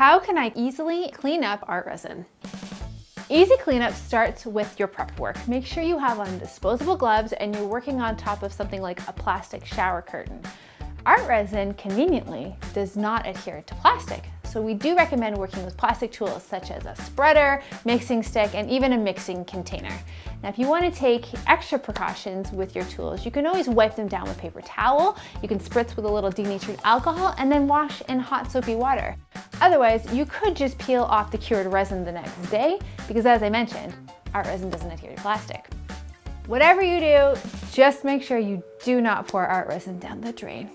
How can I easily clean up art resin? Easy cleanup starts with your prep work. Make sure you have on disposable gloves and you're working on top of something like a plastic shower curtain. Art resin, conveniently, does not adhere to plastic, so we do recommend working with plastic tools such as a spreader, mixing stick, and even a mixing container. Now, if you want to take extra precautions with your tools, you can always wipe them down with paper towel, you can spritz with a little denatured alcohol, and then wash in hot soapy water. Otherwise, you could just peel off the cured resin the next day, because as I mentioned, art resin doesn't adhere to plastic. Whatever you do, just make sure you do not pour art resin down the drain.